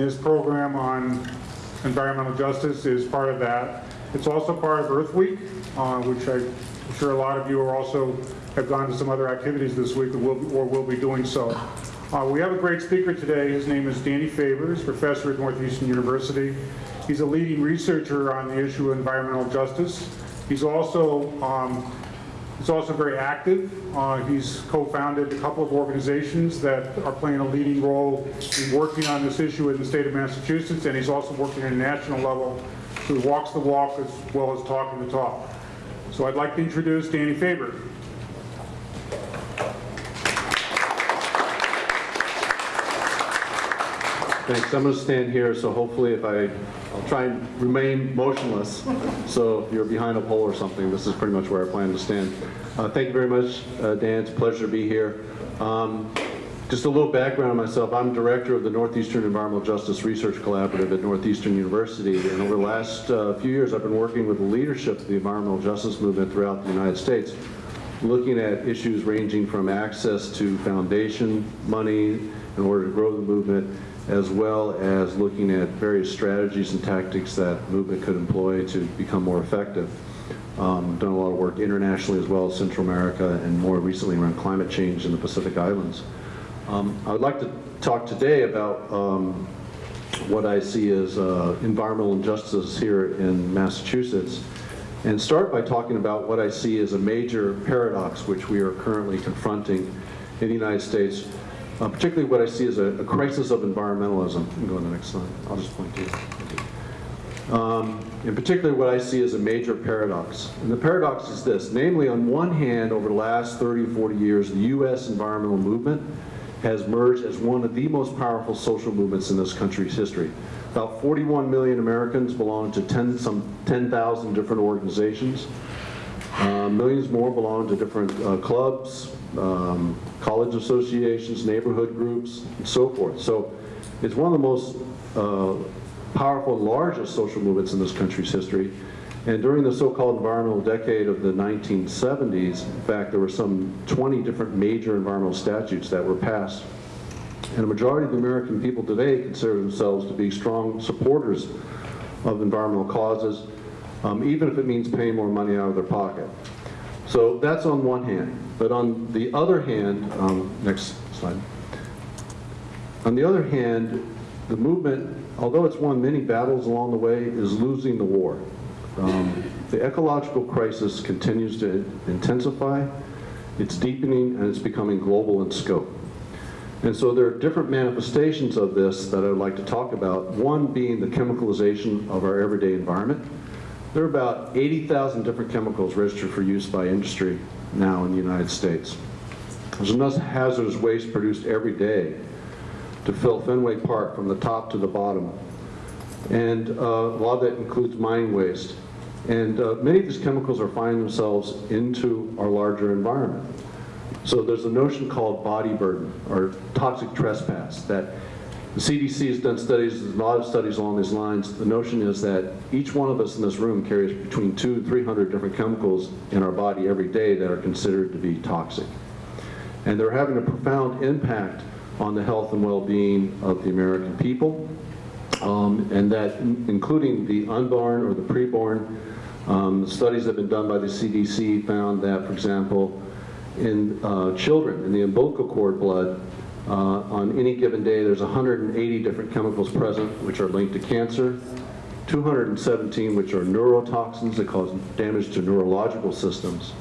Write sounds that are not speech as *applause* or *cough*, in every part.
This program on environmental justice is part of that. It's also part of Earth Week, uh, which I'm sure a lot of you are also, have gone to some other activities this week or will, or will be doing so. Uh, We have a great speaker today. His name is Danny Faber, professor at Northeastern University. He's a leading researcher on the issue of environmental justice. He's also um, He's also very active. Uh, He's co-founded a couple of organizations that are playing a leading role in working on this issue in the state of Massachusetts, and he's also working at a national level. So he walks the walk as well as talking the talk. So I'd like to introduce Danny Faber. Thanks. I'm going to stand here, so hopefully if I, I'll try and remain motionless. So if you're behind a pole or something, this is pretty much where I plan to stand. Uh, thank you very much, uh, Dan. It's a pleasure to be here. Um, just a little background on myself. I'm director of the Northeastern Environmental Justice Research Collaborative at Northeastern University. And over the last uh, few years, I've been working with the leadership of the environmental justice movement throughout the United States, looking at issues ranging from access to foundation money in order to grow the movement, as well as looking at various strategies and tactics that movement could employ to become more effective. Um, done a lot of work internationally as well as Central America and more recently around climate change in the Pacific Islands. Um, I would like to talk today about um, what I see as uh, environmental injustice here in Massachusetts and start by talking about what I see as a major paradox which we are currently confronting in the United States uh, particularly what I see as a, a crisis of environmentalism. Go to the next slide. I'll just point to you. Um, in particular, what I see as a major paradox. And the paradox is this, namely, on one hand, over the last 30 or 40 years, the U.S. environmental movement has merged as one of the most powerful social movements in this country's history. About 41 million Americans belong to 10, some 10,000 different organizations. Uh, millions more belong to different uh, clubs, um, college associations, neighborhood groups, and so forth. So it's one of the most uh, powerful largest social movements in this country's history. And during the so-called environmental decade of the 1970s, in fact, there were some 20 different major environmental statutes that were passed. And a majority of the American people today consider themselves to be strong supporters of environmental causes, um, even if it means paying more money out of their pocket. So that's on one hand. But on the other hand, um, next slide. On the other hand, the movement, although it's won many battles along the way, is losing the war. Um, the ecological crisis continues to intensify, it's deepening, and it's becoming global in scope. And so there are different manifestations of this that I'd like to talk about, one being the chemicalization of our everyday environment. There are about 80,000 different chemicals registered for use by industry now in the United States. There's enough hazardous waste produced every day to fill Fenway Park from the top to the bottom. And uh, a lot of that includes mining waste. And uh, many of these chemicals are finding themselves into our larger environment. So there's a notion called body burden, or toxic trespass, that the CDC has done studies, a lot of studies along these lines. The notion is that each one of us in this room carries between two and 300 different chemicals in our body every day that are considered to be toxic. And they're having a profound impact on the health and well-being of the American people, um, and that including the unborn or the preborn. Um, studies that have been done by the CDC found that, for example, in uh, children, in the umbilical cord blood, uh, on any given day, there's 180 different chemicals present which are linked to cancer, 217 which are neurotoxins that cause damage to neurological systems,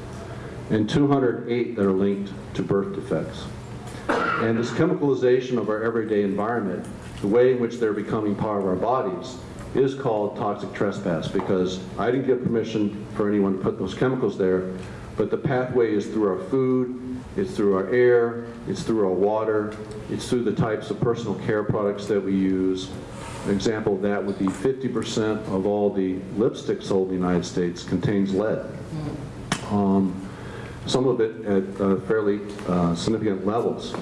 and 208 that are linked to birth defects. And this chemicalization of our everyday environment, the way in which they're becoming part of our bodies, is called toxic trespass because I didn't give permission for anyone to put those chemicals there, but the pathway is through our food, it's through our air, it's through our water, it's through the types of personal care products that we use. An example of that would be 50% of all the lipstick sold in the United States contains lead. Um, some of it at uh, fairly uh, significant levels.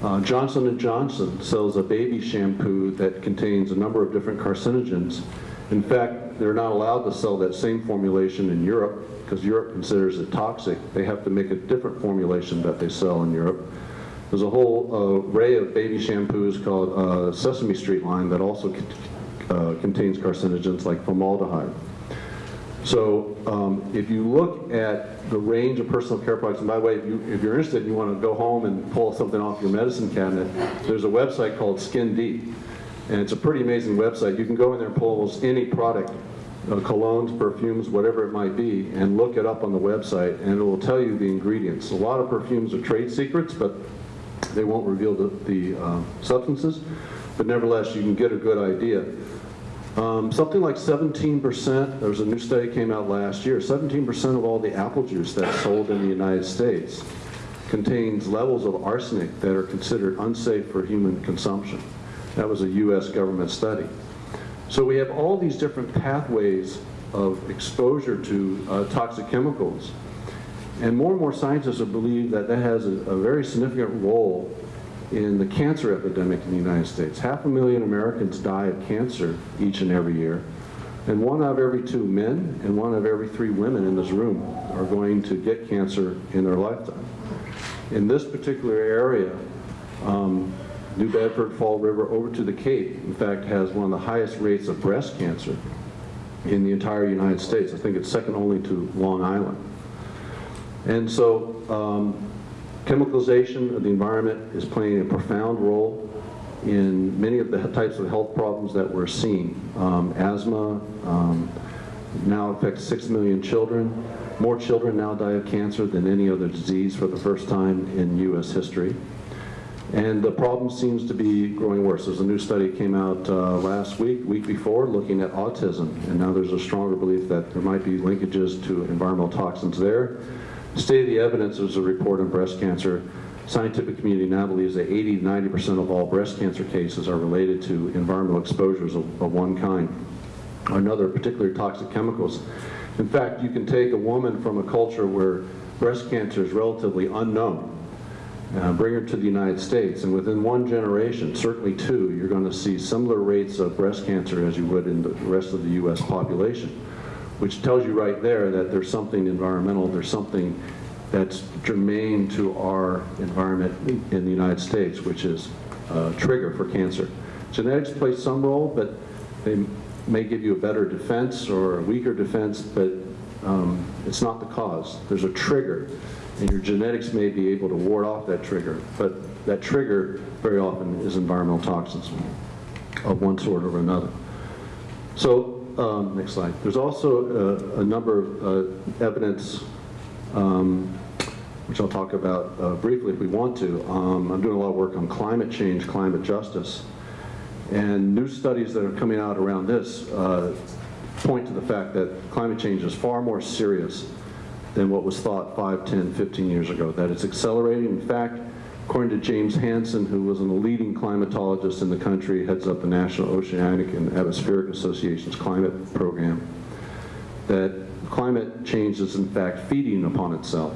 Uh, Johnson & Johnson sells a baby shampoo that contains a number of different carcinogens. In fact, they're not allowed to sell that same formulation in Europe because Europe considers it toxic. They have to make a different formulation that they sell in Europe. There's a whole uh, array of baby shampoos called uh, Sesame Street line that also uh, contains carcinogens like formaldehyde. So um, if you look at the range of personal care products, and by the way, if, you, if you're interested and you want to go home and pull something off your medicine cabinet, there's a website called Skin Deep. And it's a pretty amazing website. You can go in there and pull almost any product, uh, colognes, perfumes, whatever it might be, and look it up on the website, and it will tell you the ingredients. A lot of perfumes are trade secrets, but they won't reveal the, the uh, substances. But nevertheless, you can get a good idea. Um, something like 17%, there was a new study came out last year, 17% of all the apple juice that's sold in the United States contains levels of arsenic that are considered unsafe for human consumption. That was a US government study. So we have all these different pathways of exposure to uh, toxic chemicals. And more and more scientists have believed that that has a, a very significant role in the cancer epidemic in the United States. Half a million Americans die of cancer each and every year. And one out of every two men and one of every three women in this room are going to get cancer in their lifetime. In this particular area, um, New Bedford, Fall River, over to the Cape, in fact, has one of the highest rates of breast cancer in the entire United States. I think it's second only to Long Island. And so um, chemicalization of the environment is playing a profound role in many of the types of health problems that we're seeing. Um, asthma um, now affects 6 million children. More children now die of cancer than any other disease for the first time in U.S. history. And the problem seems to be growing worse. There's a new study came out uh, last week, week before, looking at autism. And now there's a stronger belief that there might be linkages to environmental toxins there. State of the evidence is a report on breast cancer. Scientific community now believes that 80 to 90% of all breast cancer cases are related to environmental exposures of, of one kind or another, particularly toxic chemicals. In fact, you can take a woman from a culture where breast cancer is relatively unknown, uh, bring her to the United States, and within one generation, certainly two, you're going to see similar rates of breast cancer as you would in the rest of the U.S. population, which tells you right there that there's something environmental, there's something that's germane to our environment in the United States, which is a trigger for cancer. Genetics play some role, but they may give you a better defense or a weaker defense, but um, it's not the cause. There's a trigger, and your genetics may be able to ward off that trigger, but that trigger very often is environmental toxins of one sort or another. So, um, next slide. There's also a, number of uh, evidence, um, which I'll talk about uh, briefly if we want to. Um, I'm doing a lot of work on climate change, climate justice, and new studies that are coming out around this uh, point to the fact that climate change is far more serious than what was thought 5, 10, 15 years ago, that it's accelerating. In fact, according to James Hansen, who was a leading climatologist in the country, heads up the National Oceanic and Atmospheric Association's climate program, that climate change is in fact feeding upon itself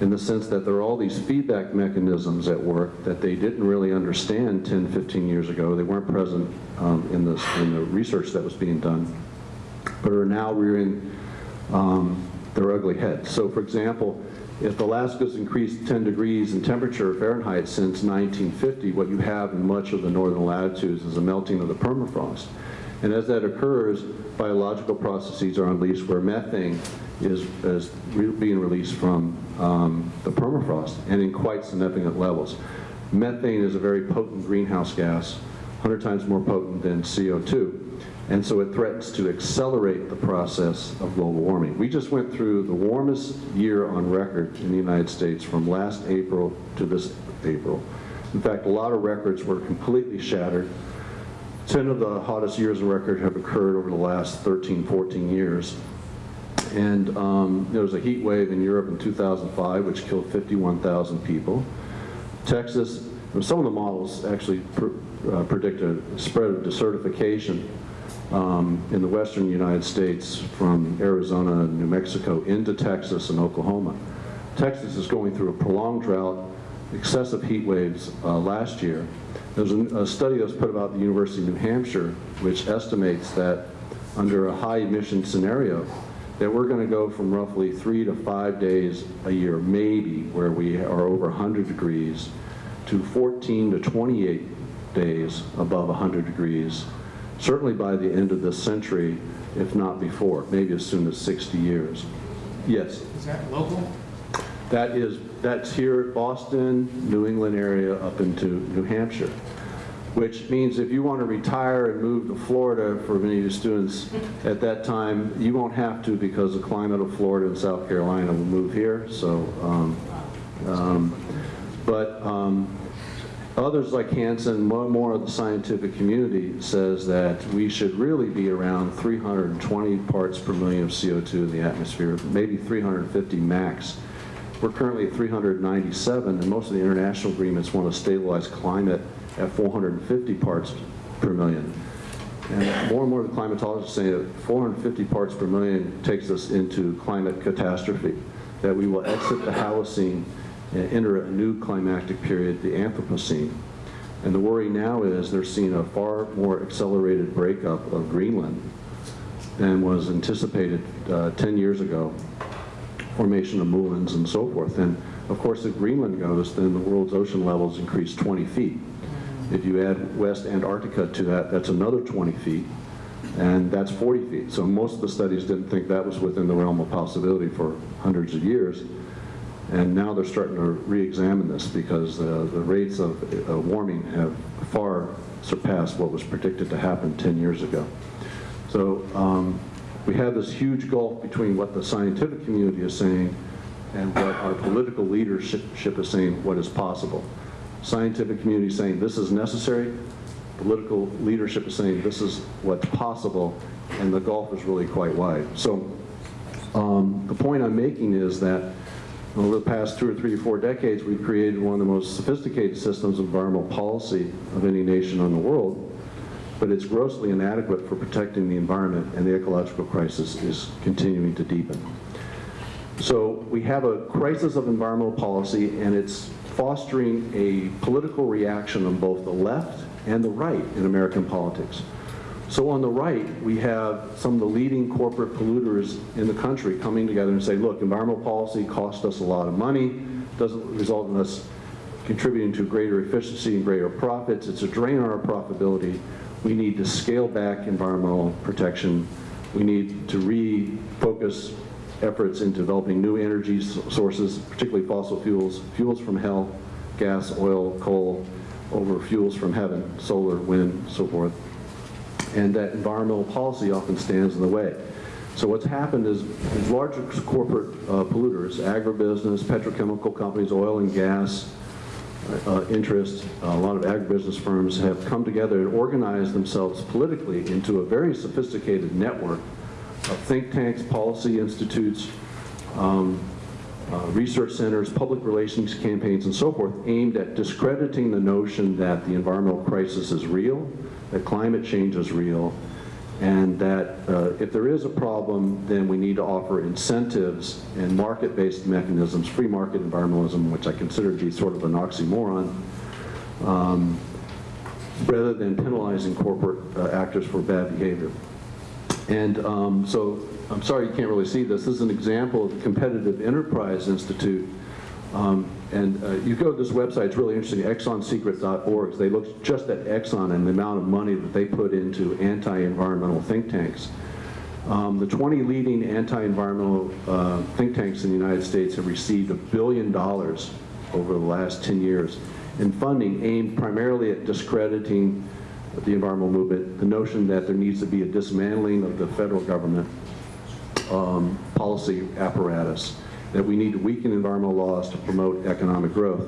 in the sense that there are all these feedback mechanisms at work that they didn't really understand 10, 15 years ago. They weren't present um, in, this, in the research that was being done, but are now rearing um, their ugly heads. So for example, if Alaska's increased 10 degrees in temperature Fahrenheit since 1950, what you have in much of the northern latitudes is a melting of the permafrost. And as that occurs, biological processes are unleashed where methane is, is re being released from um, the permafrost and in quite significant levels. Methane is a very potent greenhouse gas, 100 times more potent than CO2. And so it threatens to accelerate the process of global warming. We just went through the warmest year on record in the United States from last April to this April. In fact, a lot of records were completely shattered. 10 of the hottest years on record have occurred over the last 13, 14 years. And um, there was a heat wave in Europe in 2005, which killed 51,000 people. Texas, some of the models actually pr uh, predict a spread of desertification um, in the western United States from Arizona and New Mexico into Texas and Oklahoma. Texas is going through a prolonged drought, excessive heat waves uh, last year. There's a, a study that was put about the University of New Hampshire, which estimates that under a high emission scenario, that we're going to go from roughly three to five days a year, maybe, where we are over 100 degrees, to 14 to 28 days above 100 degrees, certainly by the end of this century, if not before, maybe as soon as 60 years. Yes, Is that local? that is, that's here at Boston, New England area up into New Hampshire, which means if you want to retire and move to Florida, for many of the students *laughs* at that time, you won't have to because the climate of Florida and South Carolina will move here, so, um, um, but um, others like Hansen, more more of the scientific community says that we should really be around 320 parts per million of CO2 in the atmosphere, maybe 350 max. We're currently at 397, and most of the international agreements want to stabilize climate at 450 parts per million. And more and more of the climatologists say that 450 parts per million takes us into climate catastrophe, that we will exit the Holocene and enter a new climactic period, the Anthropocene. And the worry now is they're seeing a far more accelerated breakup of Greenland than was anticipated uh, 10 years ago formation of moulins and so forth. And of course, if Greenland goes, then the world's ocean levels increase 20 feet. If you add West Antarctica to that, that's another 20 feet, and that's 40 feet. So most of the studies didn't think that was within the realm of possibility for hundreds of years. And now they're starting to re-examine this because uh, the rates of uh, warming have far surpassed what was predicted to happen 10 years ago. So um, we have this huge gulf between what the scientific community is saying and what our political leadership is saying what is possible. Scientific community is saying this is necessary, political leadership is saying this is what's possible, and the gulf is really quite wide. So um, the point I'm making is that over the past two or three or four decades, we've created one of the most sophisticated systems of environmental policy of any nation in the world, but it's grossly inadequate for protecting the environment, and the ecological crisis is continuing to deepen. So we have a crisis of environmental policy, and it's fostering a political reaction on both the left and the right in American politics. So on the right, we have some of the leading corporate polluters in the country coming together and say, look, environmental policy costs us a lot of money, doesn't result in us contributing to greater efficiency and greater profits, it's a drain on our profitability, we need to scale back environmental protection, we need to refocus efforts in developing new energy sources, particularly fossil fuels, fuels from hell, gas, oil, coal, over fuels from heaven, solar, wind, so forth. And that environmental policy often stands in the way. So what's happened is larger corporate uh, polluters, agribusiness, petrochemical companies, oil and gas, uh, interest, a lot of agribusiness firms have come together and organized themselves politically into a very sophisticated network of think tanks, policy institutes, um, uh, research centers, public relations campaigns, and so forth, aimed at discrediting the notion that the environmental crisis is real, that climate change is real, and that uh, if there is a problem, then we need to offer incentives and market-based mechanisms, free market environmentalism, which I consider to be sort of an oxymoron, um, rather than penalizing corporate uh, actors for bad behavior. And um, so, I'm sorry you can't really see this. This is an example of the Competitive Enterprise Institute. Um, and uh, you go to this website, it's really interesting, exxonsecret.org. They look just at Exxon and the amount of money that they put into anti-environmental think tanks. Um, the 20 leading anti-environmental uh, think tanks in the United States have received a billion dollars over the last 10 years in funding aimed primarily at discrediting the environmental movement, the notion that there needs to be a dismantling of the federal government um, policy apparatus, that we need to weaken environmental laws to promote economic growth.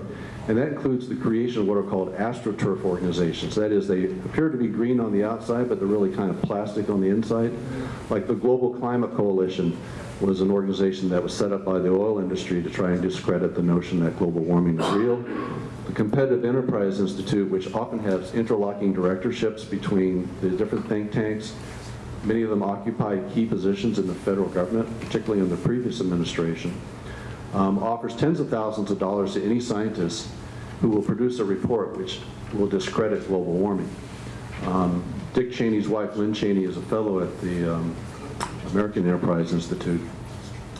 And that includes the creation of what are called astroturf organizations. That is, they appear to be green on the outside, but they're really kind of plastic on the inside. Like the Global Climate Coalition was an organization that was set up by the oil industry to try and discredit the notion that global warming is real. The Competitive Enterprise Institute, which often has interlocking directorships between the different think tanks, many of them occupy key positions in the federal government, particularly in the previous administration, um, offers tens of thousands of dollars to any scientist who will produce a report which will discredit global warming. Um, Dick Cheney's wife, Lynn Cheney, is a fellow at the um, American Enterprise Institute.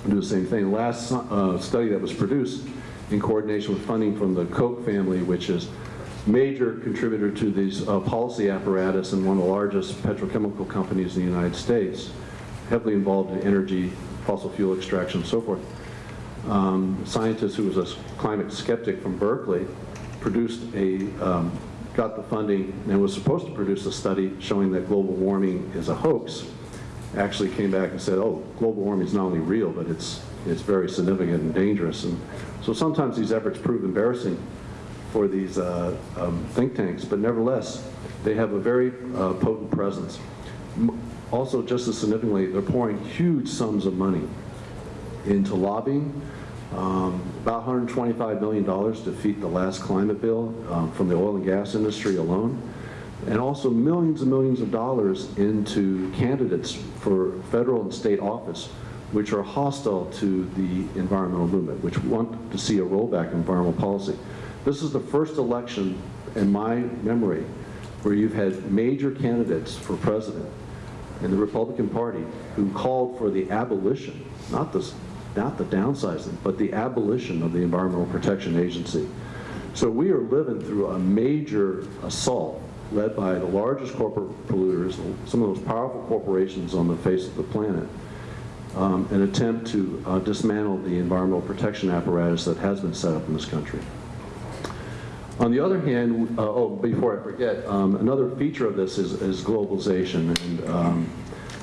Do the same thing. Last uh, study that was produced in coordination with funding from the Koch family, which is major contributor to these uh, policy apparatus and one of the largest petrochemical companies in the United States, heavily involved in energy, fossil fuel extraction, and so forth. Um, scientist who was a climate skeptic from Berkeley produced a, um, got the funding and was supposed to produce a study showing that global warming is a hoax. Actually came back and said, oh, global warming is not only real, but it's, it's very significant and dangerous. And so sometimes these efforts prove embarrassing for these uh, um, think tanks, but nevertheless, they have a very uh, potent presence. Also, just as significantly, they're pouring huge sums of money into lobbying, um, about $125 million to defeat the last climate bill um, from the oil and gas industry alone, and also millions and millions of dollars into candidates for federal and state office, which are hostile to the environmental movement, which want to see a rollback in environmental policy. This is the first election in my memory where you've had major candidates for president in the Republican Party who called for the abolition, not the, not the downsizing, but the abolition of the Environmental Protection Agency. So we are living through a major assault led by the largest corporate polluters, some of the most powerful corporations on the face of the planet, um, an attempt to uh, dismantle the environmental protection apparatus that has been set up in this country. On the other hand, uh, oh, before I forget, um, another feature of this is, is globalization. And um,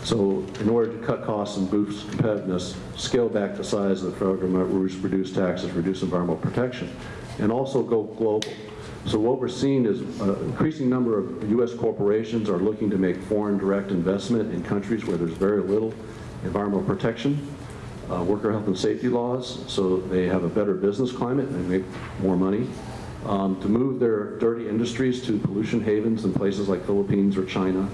so in order to cut costs and boost competitiveness, scale back the size of the government, reduce taxes, reduce environmental protection, and also go global. So what we're seeing is an increasing number of U.S. corporations are looking to make foreign direct investment in countries where there's very little environmental protection, uh, worker health and safety laws, so they have a better business climate and they make more money um, to move their dirty industries to pollution havens in places like Philippines or China,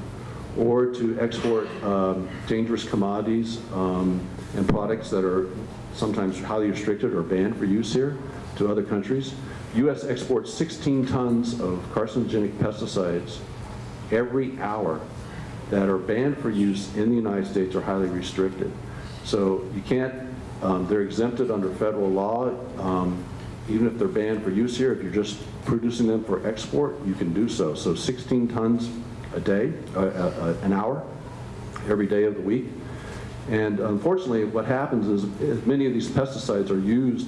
or to export um, dangerous commodities um, and products that are sometimes highly restricted or banned for use here to other countries. U.S. exports 16 tons of carcinogenic pesticides every hour that are banned for use in the United States or highly restricted. So you can't, um, they're exempted under federal law. Um, even if they're banned for use here, if you're just producing them for export, you can do so. So 16 tons a day, uh, uh, an hour, every day of the week. And unfortunately, what happens is, many of these pesticides are used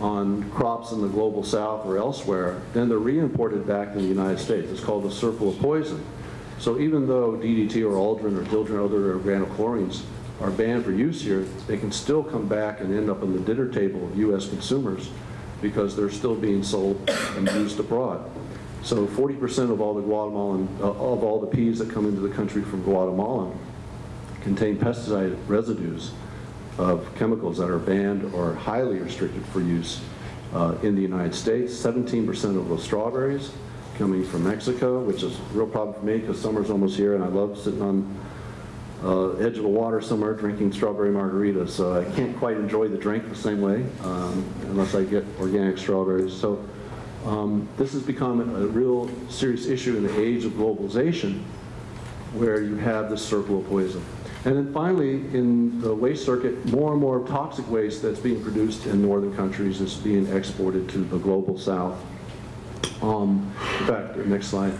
on crops in the global south or elsewhere, then they're re-imported back in the United States. It's called the circle of poison. So even though DDT or Aldrin or Dieldrin or other organochlorines are banned for use here, they can still come back and end up on the dinner table of U.S. consumers because they're still being sold and used abroad. So 40% of all the Guatemalan, uh, of all the peas that come into the country from Guatemala contain pesticide residues of chemicals that are banned or highly restricted for use uh, in the United States. 17% of the strawberries coming from Mexico, which is a real problem for me because summer's almost here and I love sitting on uh, edge of the water somewhere drinking strawberry margaritas. So I can't quite enjoy the drink the same way um, unless I get organic strawberries. So um, this has become a real serious issue in the age of globalization where you have this circle of poison. And then finally, in the waste circuit, more and more toxic waste that's being produced in northern countries is being exported to the global south. Um, in fact, next slide.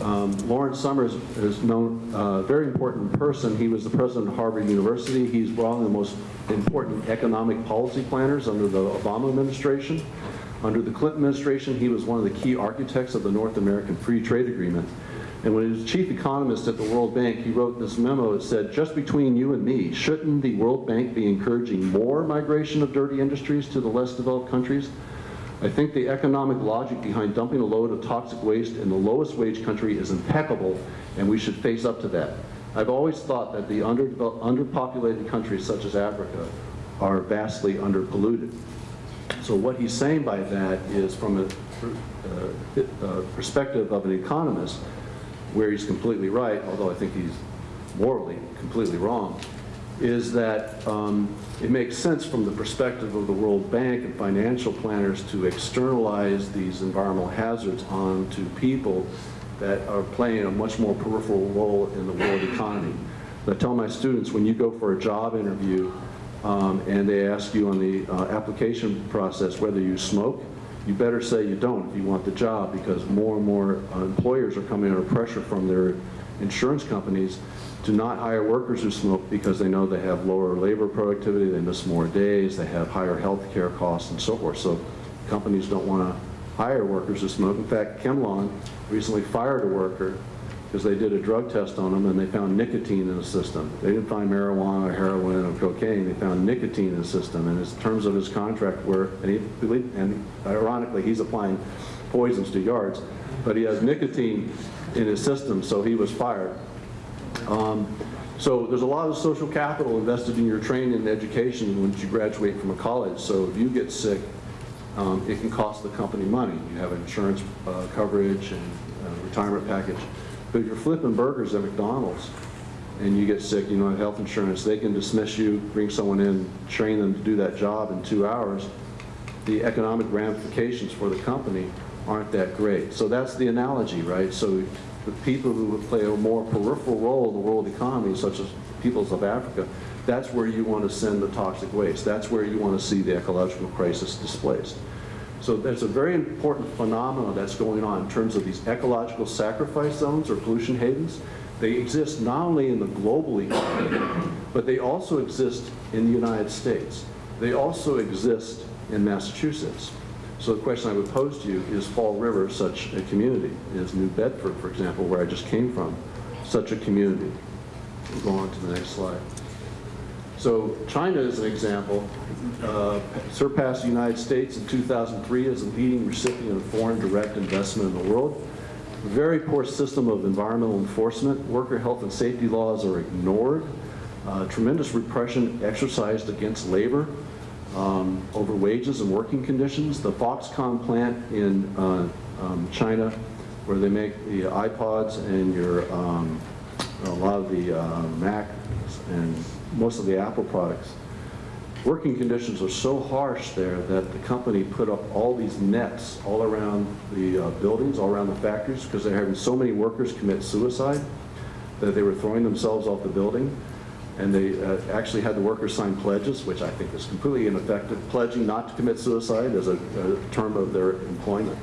Um, Lawrence Summers is known, a uh, very important person. He was the president of Harvard University. He's one of the most important economic policy planners under the Obama administration. Under the Clinton administration, he was one of the key architects of the North American Free Trade Agreement. And when he was chief economist at the World Bank, he wrote this memo that said, just between you and me, shouldn't the World Bank be encouraging more migration of dirty industries to the less developed countries? I think the economic logic behind dumping a load of toxic waste in the lowest wage country is impeccable, and we should face up to that. I've always thought that the underpopulated countries such as Africa are vastly underpolluted. So what he's saying by that is from a uh, uh, perspective of an economist, where he's completely right, although I think he's morally completely wrong, is that um, it makes sense from the perspective of the World Bank and financial planners to externalize these environmental hazards onto people that are playing a much more peripheral role in the world economy. I tell my students, when you go for a job interview, um, and they ask you on the uh, application process whether you smoke, you better say you don't if you want the job because more and more uh, employers are coming under pressure from their insurance companies to not hire workers who smoke because they know they have lower labor productivity, they miss more days, they have higher health care costs and so forth. So companies don't want to hire workers who smoke. In fact, ChemLawn recently fired a worker because they did a drug test on him and they found nicotine in the system. They didn't find marijuana or heroin or cocaine, they found nicotine in the system. And his terms of his contract were, and, he, and ironically, he's applying poisons to yards, but he has nicotine in his system, so he was fired. Um, So there's a lot of social capital invested in your training and education once you graduate from a college. So if you get sick, um, it can cost the company money. You have insurance uh, coverage and uh, retirement package. But if you're flipping burgers at McDonald's and you get sick, you don't have health insurance, they can dismiss you, bring someone in, train them to do that job in two hours. The economic ramifications for the company aren't that great. So that's the analogy, right? So the people who play a more peripheral role in the world economy, such as peoples of Africa, that's where you want to send the toxic waste. That's where you want to see the ecological crisis displaced. So there's a very important phenomenon that's going on in terms of these ecological sacrifice zones or pollution havens. They exist not only in the global economy, but they also exist in the United States. They also exist in Massachusetts. So the question I would pose to you, is Fall River such a community? Is New Bedford, for example, where I just came from, such a community? We'll go on to the next slide. So China, as an example, uh, surpassed the United States in 2003 as a leading recipient of foreign direct investment in the world. Very poor system of environmental enforcement. Worker health and safety laws are ignored. Uh, tremendous repression exercised against labor um, over wages and working conditions. The Foxconn plant in uh, um, China, where they make the iPods and your um, a lot of the uh, Mac and most of the Apple products. Working conditions are so harsh there that the company put up all these nets all around the uh, buildings, all around the factories, because they're having so many workers commit suicide that they were throwing themselves off the building. And they uh, actually had the workers sign pledges, which I think is completely ineffective, pledging not to commit suicide as a, a term of their employment.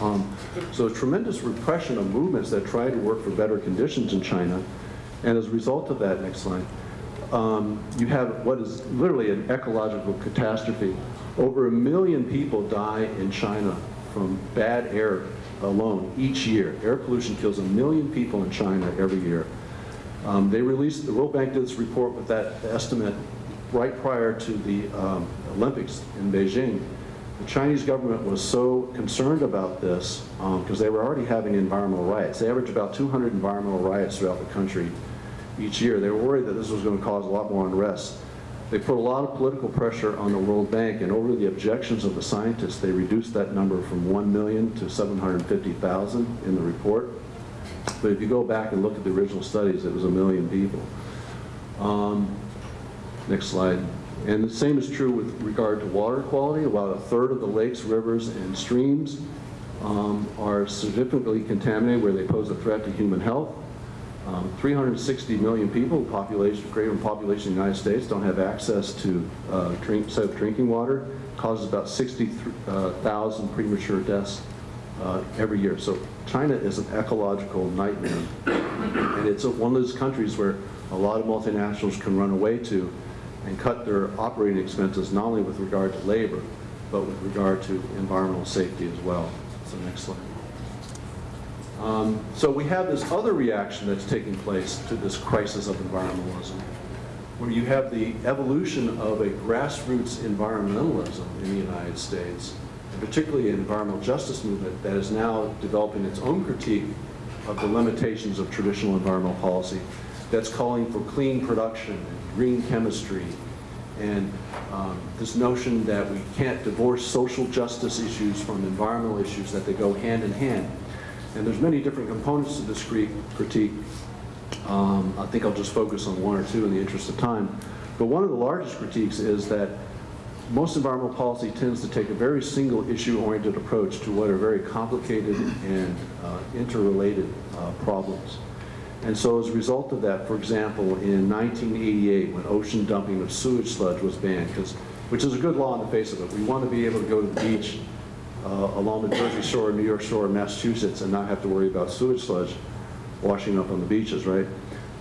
Um, so tremendous repression of movements that try to work for better conditions in China. And as a result of that, next slide, um, you have what is literally an ecological catastrophe. Over a million people die in China from bad air alone each year. Air pollution kills a million people in China every year. Um, they released, the World Bank did this report with that estimate right prior to the um, Olympics in Beijing. The Chinese government was so concerned about this because they were already having environmental riots. They averaged about 200 environmental riots throughout the country each year. They were worried that this was going to cause a lot more unrest. They put a lot of political pressure on the World Bank, and over the objections of the scientists, they reduced that number from 1 million to 750,000 in the report. But if you go back and look at the original studies, it was a million people. Um, next slide. And the same is true with regard to water quality. About a third of the lakes, rivers, and streams um, are significantly contaminated where they pose a threat to human health. Um, 360 million people, population, greater than population in the United States, don't have access to uh, drink, safe drinking water. Causes about 60,000 premature deaths uh, every year. So China is an ecological nightmare. And it's a, one of those countries where a lot of multinationals can run away to and cut their operating expenses not only with regard to labor, but with regard to environmental safety as well. So next slide. Um, so we have this other reaction that's taking place to this crisis of environmentalism, where you have the evolution of a grassroots environmentalism in the United States, and particularly an environmental justice movement that is now developing its own critique of the limitations of traditional environmental policy that's calling for clean production and green chemistry and um, this notion that we can't divorce social justice issues from environmental issues, that they go hand in hand. And there's many different components to this critique. Um, I think I'll just focus on one or two in the interest of time. But one of the largest critiques is that most environmental policy tends to take a very single issue oriented approach to what are very complicated and uh, interrelated uh, problems. And so as a result of that, for example, in 1988, when ocean dumping of sewage sludge was banned, which is a good law on the face of it, we want to be able to go to the beach along the Jersey Shore, New York Shore, Massachusetts, and not have to worry about sewage sludge washing up on the beaches, right?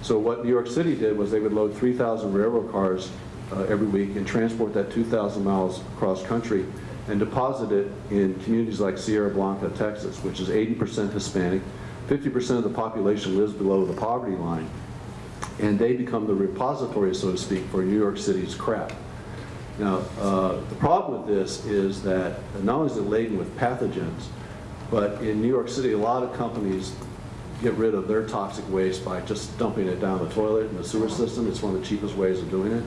So what New York City did was they would load 3,000 railroad cars uh, every week and transport that 2,000 miles across country and deposit it in communities like Sierra Blanca, Texas, which is 80% Hispanic. 50% of the population lives below the poverty line. And they become the repository, so to speak, for New York City's crap. Now, uh, the problem with this is that not only is it laden with pathogens, but in New York City, a lot of companies get rid of their toxic waste by just dumping it down the toilet in the sewer system. It's one of the cheapest ways of doing it.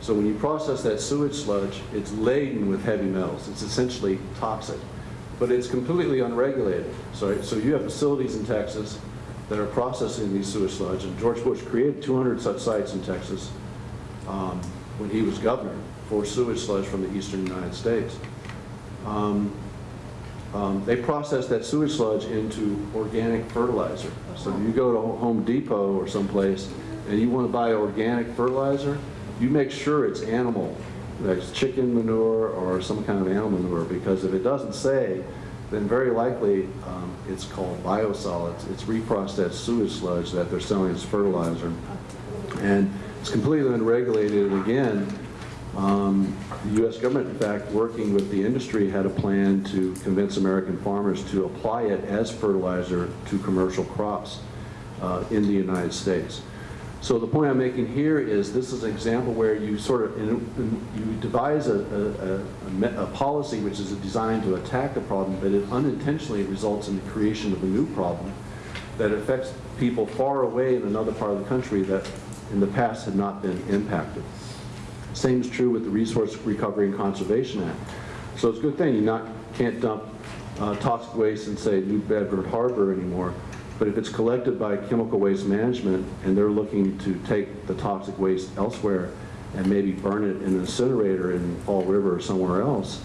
So when you process that sewage sludge, it's laden with heavy metals. It's essentially toxic, but it's completely unregulated. So, so you have facilities in Texas that are processing these sewage sludge, and George Bush created 200 such sites in Texas um, when he was governor for sewage sludge from the eastern United States. Um, um, they process that sewage sludge into organic fertilizer. So if you go to Home Depot or someplace and you want to buy organic fertilizer, you make sure it's animal, like chicken manure or some kind of animal manure, because if it doesn't say, then very likely um, it's called biosolids. It's reprocessed sewage sludge that they're selling as fertilizer. And it's completely unregulated, and again, um, The U.S. government, in fact, working with the industry, had a plan to convince American farmers to apply it as fertilizer to commercial crops uh, in the United States. So the point I'm making here is this is an example where you sort of, in- in- you devise a, a- a- a policy which is designed to attack a problem, but it unintentionally results in the creation of a new problem that affects people far away in another part of the country that in the past had not been impacted. Same is true with the Resource Recovery and Conservation Act. So it's a good thing you not, can't dump uh, toxic waste in, say, New Bedford Harbor anymore, but if it's collected by Chemical Waste Management and they're looking to take the toxic waste elsewhere and maybe burn it in an incinerator in Fall River or somewhere else,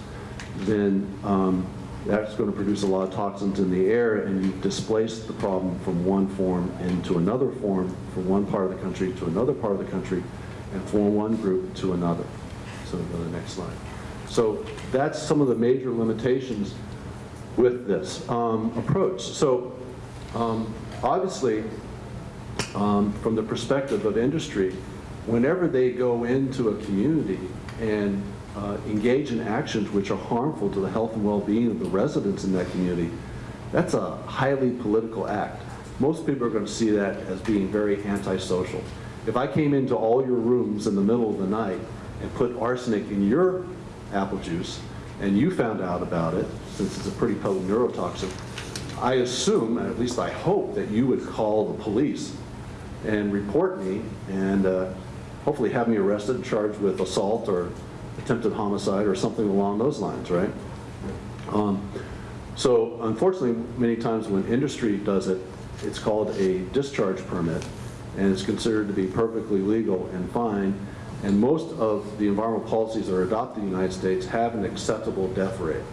then um, that's going to produce a lot of toxins in the air and you displace the problem from one form into another form, from one part of the country to another part of the country, and from one group to another. So go to the next slide. So that's some of the major limitations with this um, approach. So um, obviously, um, from the perspective of industry, whenever they go into a community and uh, engage in actions which are harmful to the health and well-being of the residents in that community, that's a highly political act. Most people are going to see that as being very antisocial. If I came into all your rooms in the middle of the night and put arsenic in your apple juice, and you found out about it, since it's a pretty potent neurotoxin, I assume, and at least I hope, that you would call the police and report me and uh, hopefully have me arrested and charged with assault or attempted homicide or something along those lines, right? Um, So unfortunately, many times when industry does it, it's called a discharge permit, and it's considered to be perfectly legal and fine. And most of the environmental policies that are adopted in the United States have an acceptable death rate,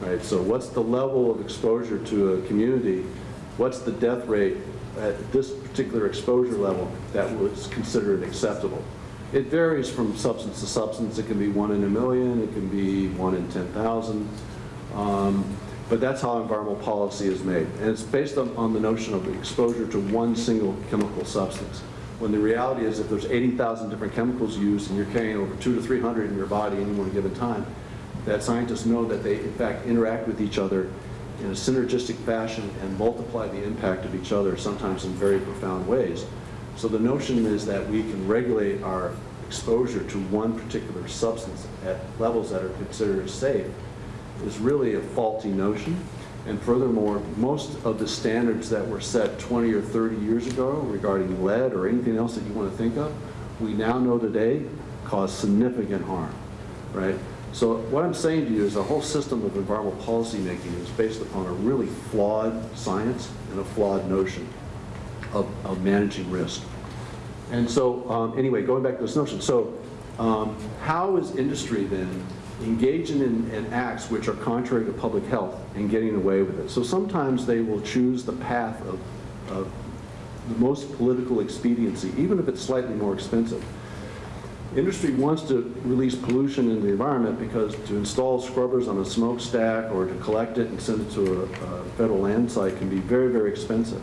right? So what's the level of exposure to a community? What's the death rate at this particular exposure level that was considered acceptable? It varies from substance to substance. It can be one in a million, it can be one in 10,000. Um, But that's how environmental policy is made. And it's based on, on the notion of exposure to one single chemical substance. When the reality is if there's 80,000 different chemicals used and you're carrying over two to 300 in your body any one given time, that scientists know that they in fact interact with each other in a synergistic fashion and multiply the impact of each other, sometimes in very profound ways. So the notion is that we can regulate our exposure to one particular substance at levels that are considered safe is really a faulty notion. And furthermore, most of the standards that were set 20 or 30 years ago regarding lead or anything else that you want to think of, we now know today cause significant harm, right? So what I'm saying to you is the whole system of environmental policy making is based upon a really flawed science and a flawed notion of, of managing risk. And so, um, anyway, going back to this notion, so um, how is industry then engaging in, in acts which are contrary to public health and getting away with it? So sometimes they will choose the path of, of the most political expediency, even if it's slightly more expensive. Industry wants to release pollution in the environment because to install scrubbers on a smokestack or to collect it and send it to a, a federal land site can be very, very expensive.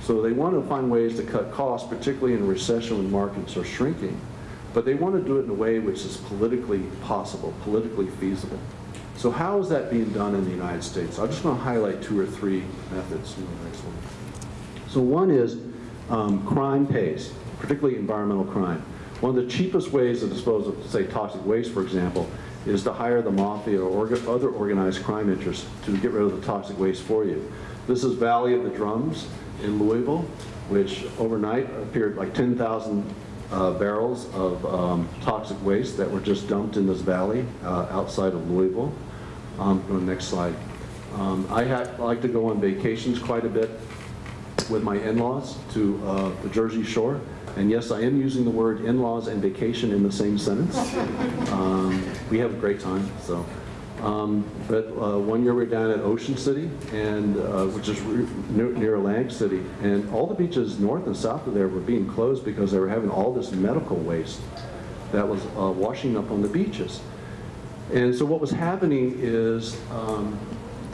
So they want to find ways to cut costs, particularly in a recession when markets are shrinking. But they want to do it in a way which is politically possible, politically feasible. So how is that being done in the United States? I'm just going to highlight two or three methods. So one is um, crime pays, particularly environmental crime. One of the cheapest ways to dispose of, say, toxic waste, for example, is to hire the mafia or other organized crime interests to get rid of the toxic waste for you. This is Valley of the Drums in Louisville, which overnight appeared like 10,000 uh, barrels of um, toxic waste that were just dumped in this valley uh, outside of Louisville. Um, go to the next slide. Um, I ha- like to go on vacations quite a bit with my in-laws to uh, the Jersey Shore. And yes, I am using the word in-laws and vacation in the same sentence. *laughs* Um, we have a great time, so. Um, but uh, one year we we're down at Ocean City, and uh, which is near, near Atlantic City, and all the beaches north and south of there were being closed because they were having all this medical waste that was uh, washing up on the beaches. And so what was happening is um,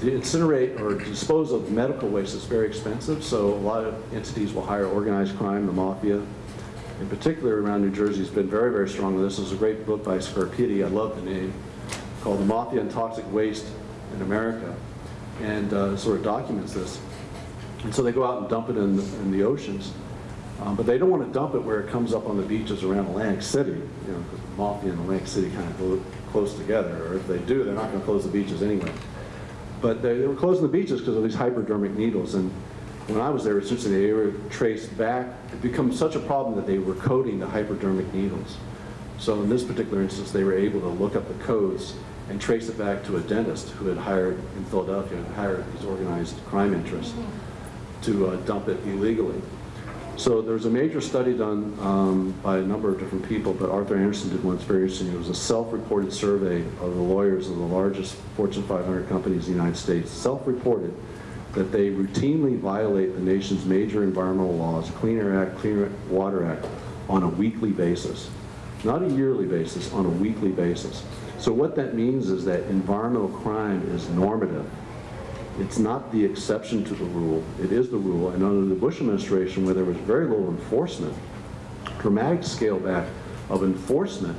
to incinerate or dispose of medical waste is very expensive, so a lot of entities will hire organized crime, the mafia. In particular around New Jersey has been very, very strong on this. There's a great book by Scarpitti, I love the name, called The Mafia and Toxic Waste in America, and uh, sort of documents this. And so they go out and dump it in the, in the oceans. Um, but they don't want to dump it where it comes up on the beaches around Atlantic City, you know, because Mafia and Atlantic City kind of go close together, or if they do, they're not going to close the beaches anyway. But they, they were closing the beaches because of these hypodermic needles. And when I was there, essentially they were traced back. It became such a problem that they were coding the hypodermic needles. So in this particular instance, they were able to look up the codes and trace it back to a dentist who had hired in Philadelphia, had hired these organized crime interests to uh, dump it illegally. So there was a major study done um, by a number of different people, but Arthur Andersen did one that's very interesting. It was a self-reported survey of the lawyers of the largest Fortune 500 companies in the United States, self-reported that they routinely violate the nation's major environmental laws, Clean Air Act, Clean Water Act, on a weekly basis. Not a yearly basis, on a weekly basis. So what that means is that environmental crime is normative. It's not the exception to the rule, it is the rule. And under the Bush administration, where there was very little enforcement, dramatic scale back of enforcement,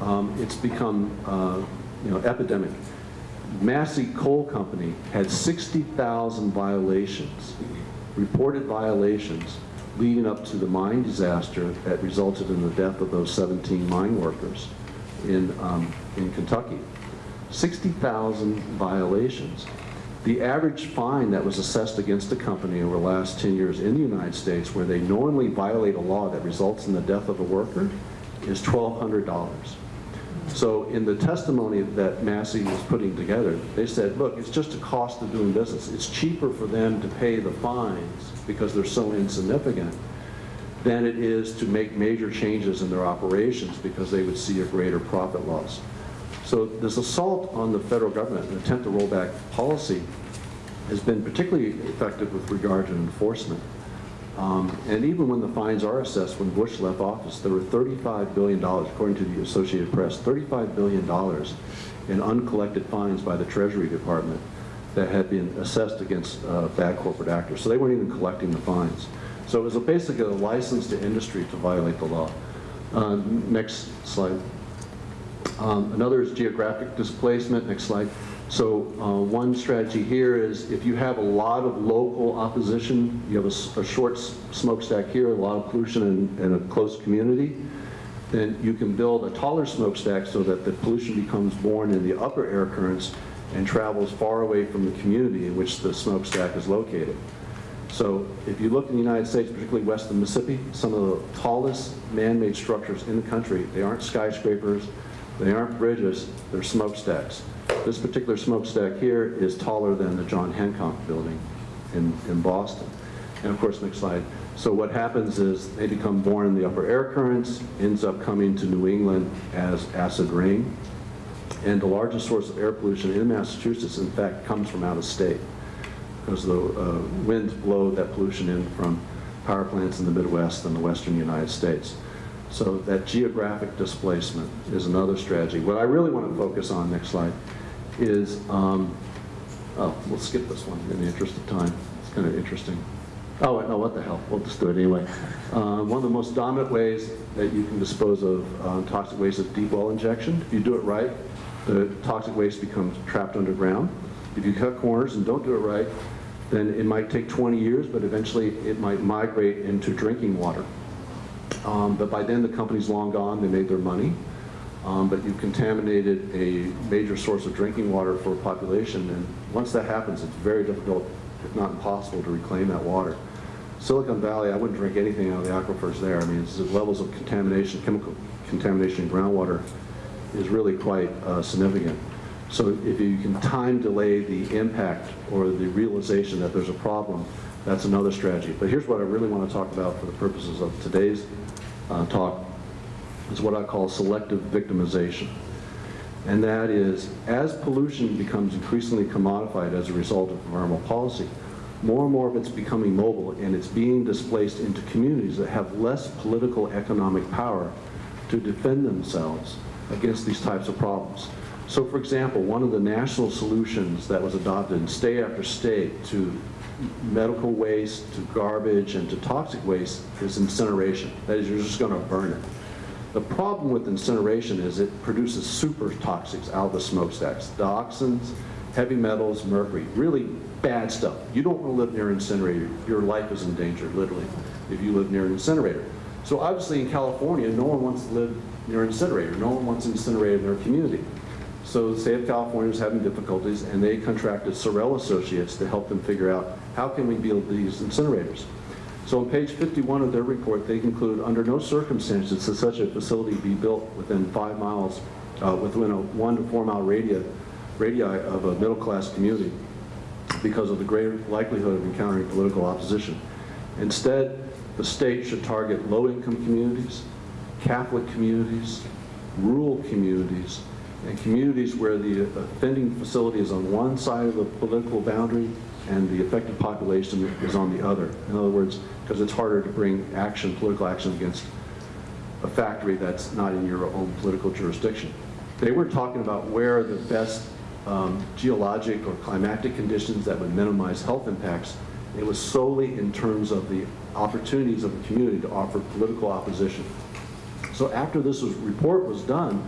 um, it's become uh, you know, epidemic. Massey Coal Company had 60,000 violations, reported violations, leading up to the mine disaster that resulted in the death of those 17 mine workers in, um, in Kentucky. 60,000 violations. The average fine that was assessed against a company over the last 10 years in the United States where they knowingly violate a law that results in the death of a worker is $1,200. So in the testimony that Massey was putting together, they said, look, it's just a cost of doing business. It's cheaper for them to pay the fines because they're so insignificant than it is to make major changes in their operations because they would see a greater profit loss. So this assault on the federal government, an attempt to roll back policy, has been particularly effective with regard to enforcement. Um, and even when the fines are assessed, when Bush left office, there were $35 billion, according to the Associated Press, $35 billion in uncollected fines by the Treasury Department that had been assessed against uh, bad corporate actors. So they weren't even collecting the fines. So it was a basically a license to industry to violate the law. Uh, next slide. Um, another is geographic displacement. Next slide. So uh, one strategy here is if you have a lot of local opposition, you have a, a short smokestack here, a lot of pollution in, a close community, then you can build a taller smokestack so that the pollution becomes born in the upper air currents and travels far away from the community in which the smokestack is located. So if you look in the United States, particularly west of Mississippi, some of the tallest man-made structures in the country, they aren't skyscrapers, they aren't bridges, they're smokestacks. This particular smokestack here is taller than the John Hancock building in, in Boston. And of course, next slide. So what happens is they become born in the upper air currents, ends up coming to New England as acid rain. And the largest source of air pollution in Massachusetts, in fact, comes from out of state because the uh, winds blow that pollution in from power plants in the Midwest and the western United States. So that geographic displacement is another strategy. What I really want to focus on, next slide, is, um, oh, we'll skip this one in the interest of time. It's kind of interesting. Oh, no, what the hell, we'll just do it anyway. Uh, One of the most dominant ways that you can dispose of um, toxic waste is deep well injection. If you do it right, the toxic waste becomes trapped underground. If you cut corners and don't do it right, then it might take 20 years, but eventually it might migrate into drinking water. Um, But by then, the company's long gone, they made their money. Um, But you've contaminated a major source of drinking water for a population, and once that happens, it's very difficult, if not impossible, to reclaim that water. Silicon Valley, I wouldn't drink anything out of the aquifers there. I mean, the levels of contamination, chemical contamination in groundwater is really quite uh, significant. So if you can time delay the impact or the realization that there's a problem, that's another strategy. But here's what I really want to talk about for the purposes of today's uh, talk, is what I call selective victimization. And that is, as pollution becomes increasingly commodified as a result of environmental policy, more and more of it's becoming mobile and it's being displaced into communities that have less political economic power to defend themselves against these types of problems. So for example, one of the national solutions that was adopted in state after state to medical waste, to garbage, and to toxic waste is incineration. That is, you're just going to burn it. The problem with incineration is it produces super toxics out of the smokestacks. Dioxins, heavy metals, mercury, really bad stuff. You don't want to live near an incinerator. Your life is in danger, literally, if you live near an incinerator. So obviously in California, no one wants to live near an incinerator. No one wants an incinerator in their community. So the state of California is having difficulties, and they contracted Cerrell Associates to help them figure out how can we build these incinerators. So on page 51 of their report, they conclude, under no circumstances should such a facility be built within five miles, uh, within a one to four mile radii, radii of a middle-class community because of the greater likelihood of encountering political opposition. Instead, the state should target low-income communities, Catholic communities, rural communities, and communities where the offending facility is on one side of the political boundary and the affected population is on the other. In other words, because it's harder to bring action, political action against a factory that's not in your own political jurisdiction. They were talking about where the best um, geologic or climatic conditions that would minimize health impacts. It was solely in terms of the opportunities of the community to offer political opposition. So after this was, report was done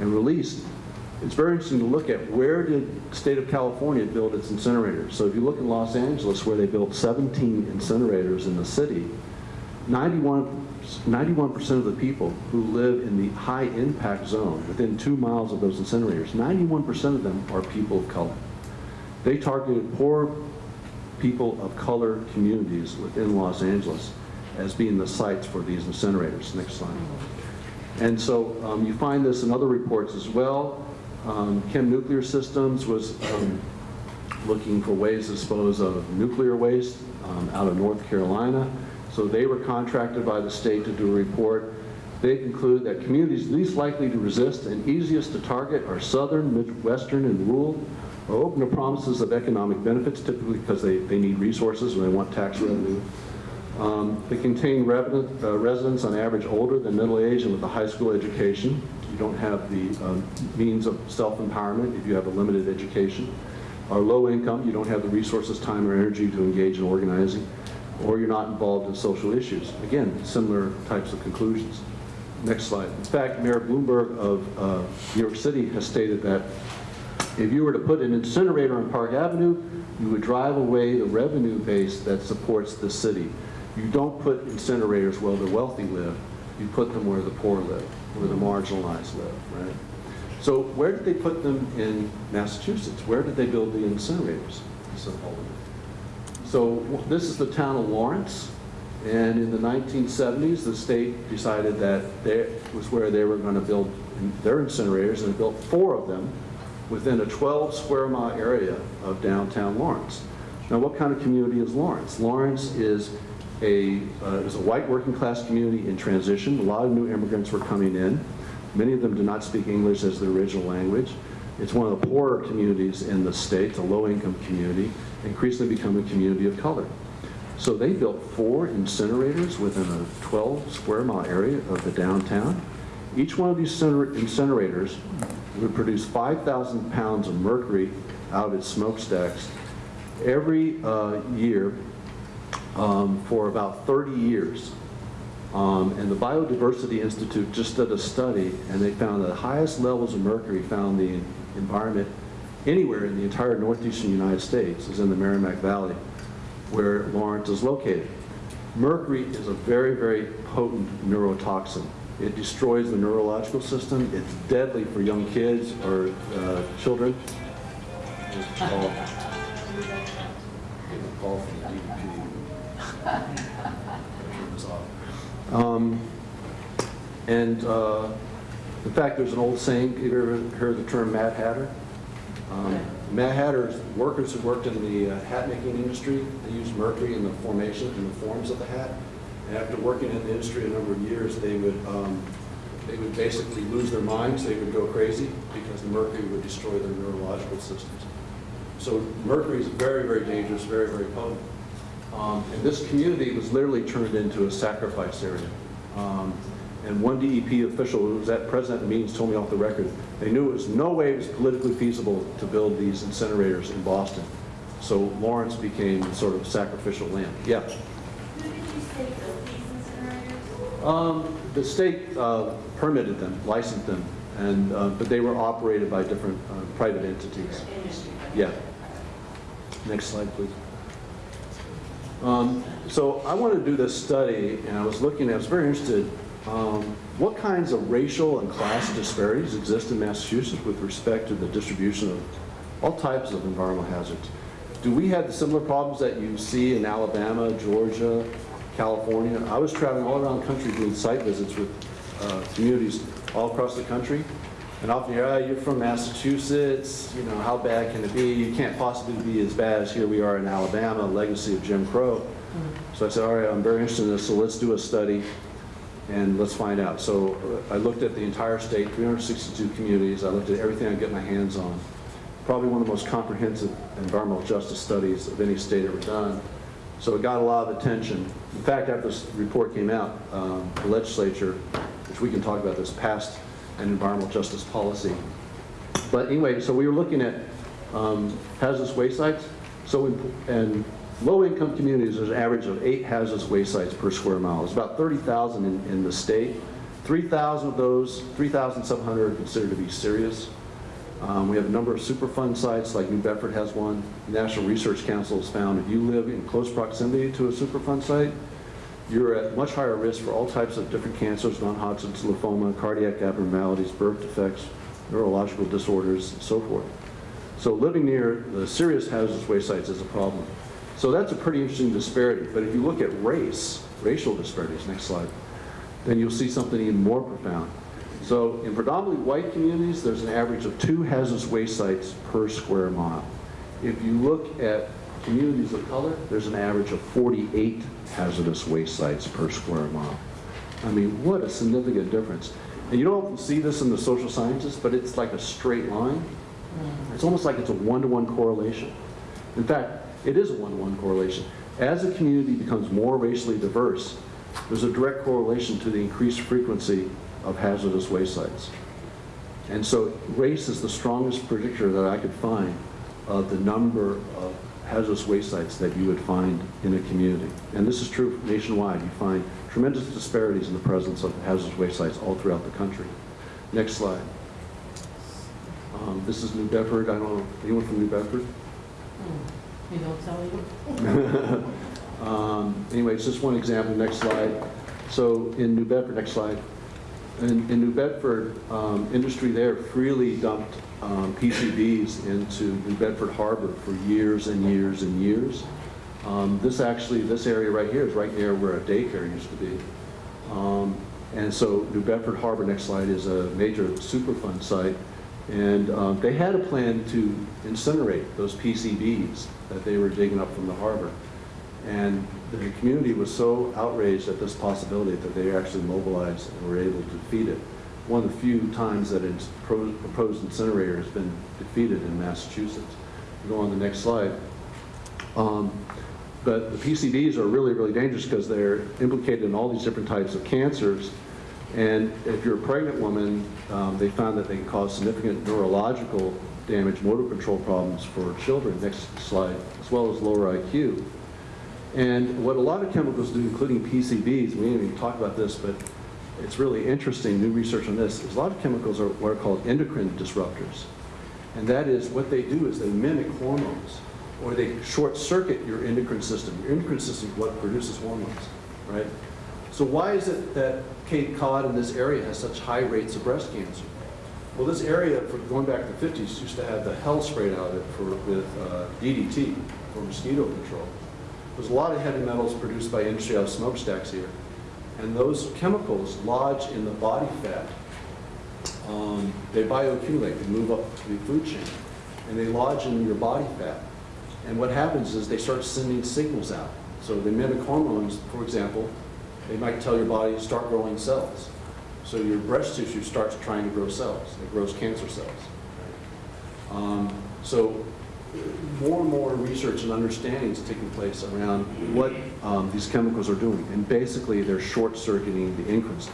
and released, it's very interesting to look at where did the state of California build its incinerators. So if you look in Los Angeles where they built 17 incinerators in the city, 91 91% of the people who live in the high impact zone within two miles of those incinerators, 91% of them are people of color. They targeted poor people of color communities within Los Angeles as being the sites for these incinerators. Next slide. And so um, you find this in other reports as well. Um, Chem Nuclear Systems was um, looking for ways to dispose of nuclear waste um, out of North Carolina. So they were contracted by the state to do a report. They conclude that communities least likely to resist and easiest to target are southern, midwestern, and rural, are open to promises of economic benefits, typically because they, they need resources and they want tax revenue. Um, they contain uh, residents on average older than middle age and with a high school education. You don't have the uh, means of self-empowerment if you have a limited education. Are low income, you don't have the resources, time, or energy to engage in organizing or you're not involved in social issues. Again, similar types of conclusions. Next slide. In fact, Mayor Bloomberg of uh, New York City has stated that if you were to put an incinerator on Park Avenue, you would drive away the revenue base that supports the city. You don't put incinerators where the wealthy live, you put them where the poor live, where the marginalized live, right? So where did they put them in Massachusetts? Where did they build the incinerators? So, this is the town of Lawrence, and in the 1970s, the state decided that that was where they were going to build their incinerators, and they built four of them within a 12 square mile area of downtown Lawrence. Now, what kind of community is Lawrence? Lawrence is a, uh, is a white working class community in transition. A lot of new immigrants were coming in. Many of them did not speak English as their original language. It's one of the poorer communities in the state, a low income community increasingly become a community of color. So they built four incinerators within a 12 square mile area of the downtown. Each one of these incinerators would produce 5,000 pounds of mercury out of its smokestacks every uh, year um, for about 30 years. Um, And the Biodiversity Institute just did a study, and they found that the highest levels of mercury found in the environment anywhere in the entire northeastern United States is in the Merrimack Valley, where Lawrence is located. Mercury is a very, very potent neurotoxin. It destroys the neurological system. It's deadly for young kids or uh, children. Um, And uh, in fact, there's an old saying, have you ever heard the term Mad Hatter? Um, Mad Hatter's workers who worked in the uh, hat making industry, they used mercury in the formation, in the forms of the hat. And after working in the industry a number of years, they would, um, they would basically lose their minds, they would go crazy because the mercury would destroy their neurological systems. So mercury is very, very dangerous, very, very potent. Um, And this community was literally turned into a sacrifice area. Um, And one DEP official who was at present meetings told me off the record, they knew it was no way it was politically feasible to build these incinerators in Boston. So Lawrence became sort of sacrificial lamb. Yeah. Who did you say built these incinerators? Um, The state uh, permitted them, licensed them, and, uh, but they were operated by different uh, private entities. Yeah. Next slide, please. Um, So I wanted to do this study, and I was looking, I was very interested, um, what kinds of racial and class disparities exist in Massachusetts with respect to the distribution of all types of environmental hazards? Do we have the similar problems that you see in Alabama, Georgia, California? I was traveling all around the country doing site visits with uh, communities all across the country, and often you're, "Ah, you're from Massachusetts, you know, how bad can it be? You can't possibly be as bad as here we are in Alabama, legacy of Jim Crow. So I said, all right, I'm very interested in this, so let's do a study and let's find out. So uh, I looked at the entire state, 362 communities, I looked at everything I could get my hands on. Probably one of the most comprehensive environmental justice studies of any state ever done. So it got a lot of attention. In fact, after this report came out, um, the legislature, which we can talk about this, passed an environmental justice policy. But anyway, so we were looking at um, hazardous waste sites. So in, in low-income communities, there's an average of eight hazardous waste sites per square mile. It's about 30,000 in, in the state. 3,000 of those, 3,700 are considered to be serious. Um, we have a number of Superfund sites, like New Bedford has one. The National Research Council has found if you live in close proximity to a Superfund site, you're at much higher risk for all types of different cancers, non-Hodgkin's lymphoma, cardiac abnormalities, birth defects, neurological disorders, and so forth. So living near the serious hazardous waste sites is a problem. So that's a pretty interesting disparity. But if you look at race, racial disparities, next slide, then you'll see something even more profound. So in predominantly white communities, there's an average of two hazardous waste sites per square mile. If you look at communities of color, there's an average of 48 hazardous waste sites per square mile. I mean, what a significant difference. And you don't often see this in the social sciences, but it's like a straight line. Mm. It's almost like it's a one-to-one correlation. In fact, it is a one-to-one correlation. As a community becomes more racially diverse, there's a direct correlation to the increased frequency of hazardous waste sites. And so race is the strongest predictor that I could find of the number of hazardous waste sites that you would find in a community. And this is true nationwide. You find tremendous disparities in the presence of hazardous waste sites all throughout the country. Next slide. Um, This is New Bedford. I don't know, anyone from New Bedford? You don't tell me? *laughs* Um, Anyway, it's just one example, next slide. So in New Bedford, next slide. In, in New Bedford, um, industry there freely dumped um, PCBs into New Bedford Harbor for years and years and years. Um, This actually, this area right here is right near where a daycare used to be. Um, And so New Bedford Harbor, next slide, is a major Superfund site. And um, they had a plan to incinerate those PCBs that they were digging up from the harbor. And the community was so outraged at this possibility that they actually mobilized and were able to defeat it. One of the few times that a proposed incinerator has been defeated in Massachusetts. Go on the next slide. Um, But the PCBs are really, really dangerous because they're implicated in all these different types of cancers. And if you're a pregnant woman, um, they found that they can cause significant neurological damage, motor control problems for children, next slide, as well as lower IQ. And what a lot of chemicals do, including PCBs, we didn't even talk about this, but it's really interesting, new research on this, is a lot of chemicals are what are called endocrine disruptors. And that is, what they do is they mimic hormones, or they short circuit your endocrine system. Your endocrine system is what produces hormones, right? So why is it that Cape Cod in this area has such high rates of breast cancer? Well, this area, for going back to the 50s, used to have the hell sprayed out of it for, with uh, DDT, for mosquito control. There's a lot of heavy metals produced by industry out of smokestacks here. And those chemicals lodge in the body fat. Um, they bioaccumulate, they move up the food chain, and they lodge in your body fat. And what happens is they start sending signals out. So they mimic hormones, for example, they might tell your body, to start growing cells. So your breast tissue starts trying to grow cells. It grows cancer cells. Um, so more and more research and understanding is taking place around what um, these chemicals are doing. And basically, they're short-circuiting the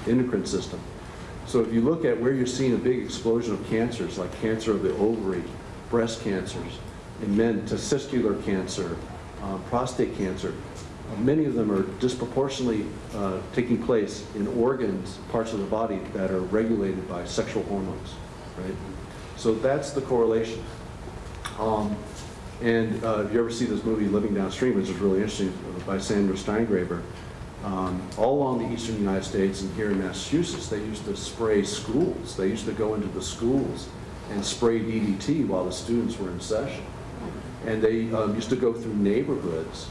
endocrine, system. So if you look at where you're seeing a big explosion of cancers, like cancer of the ovary, breast cancers, in men, testicular cancer, uh, prostate cancer, many of them are disproportionately uh, taking place in organs, parts of the body that are regulated by sexual hormones, right? So that's the correlation. Um, and uh, if you ever see this movie Living Downstream, which is really interesting, by Sandra Steingraber, um, all along the eastern United States and here in Massachusetts, they used to spray schools. They used to go into the schools and spray DDT while the students were in session. And they um, used to go through neighborhoods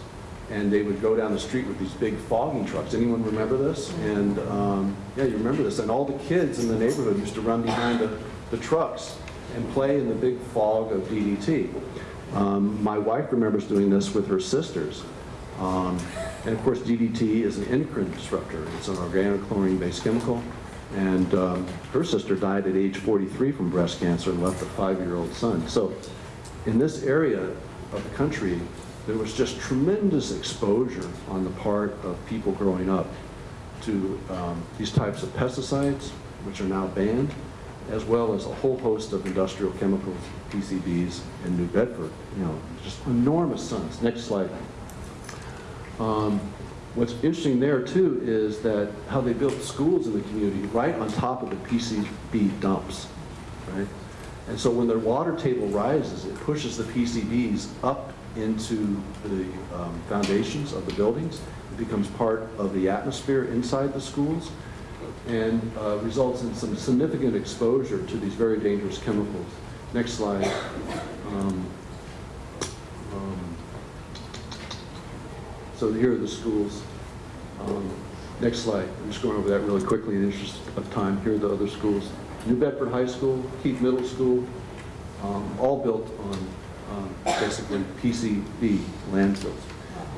and they would go down the street with these big fogging trucks. Anyone remember this? And um, yeah, you remember this. And all the kids in the neighborhood used to run behind the, the trucks and play in the big fog of DDT. Um, my wife remembers doing this with her sisters. Um, and of course, DDT is an endocrine disruptor. It's an organochlorine-based chemical. And um, her sister died at age 43 from breast cancer and left a five-year-old son. So in this area of the country, there was just tremendous exposure on the part of people growing up to um, these types of pesticides, which are now banned, as well as a whole host of industrial chemicals, PCBs, in New Bedford. You know, just enormous sons. Next slide. Um, what's interesting there too is that how they built schools in the community right on top of the PCB dumps, right? And so when their water table rises, it pushes the PCBs up into the um, foundations of the buildings. It becomes part of the atmosphere inside the schools and uh, results in some significant exposure to these very dangerous chemicals. Next slide. Um, um, so here are the schools. Um, next slide. I'm just going over that really quickly in the interest of time. Here are the other schools. New Bedford High School, Keith Middle School, um, all built on um, basically PCB landfills.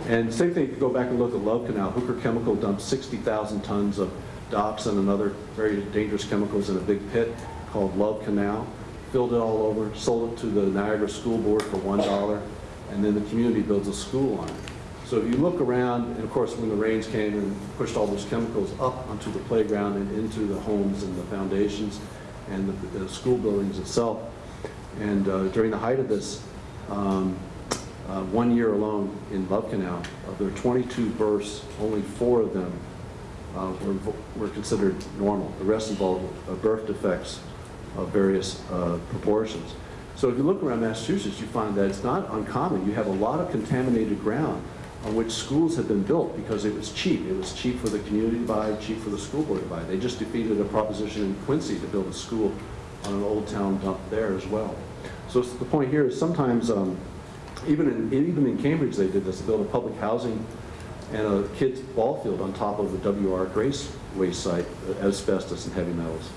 And same thing, if you go back and look at Love Canal, Hooker Chemical dumped 60,000 tons of dioxin and other very dangerous chemicals in a big pit called Love Canal, filled it all over, sold it to the Niagara School Board for $1, and then the community builds a school on it. So if you look around, and of course when the rains came and pushed all those chemicals up onto the playground and into the homes and the foundations and the, the school buildings itself, and uh, during the height of this, um, uh, one year alone in Love Canal, of their 22 births, only four of them uh, were, were considered normal. The rest involved uh, birth defects of various uh, proportions. So if you look around Massachusetts, you find that it's not uncommon. You have a lot of contaminated ground on which schools have been built because it was cheap. It was cheap for the community to buy, cheap for the school board to buy. They just defeated a proposition in Quincy to build a school on an old town dump there as well. So the point here is sometimes, um, even in, even in Cambridge they did this, built a public housing and a kid's ball field on top of the W.R. Grace waste site, uh, asbestos and heavy metals.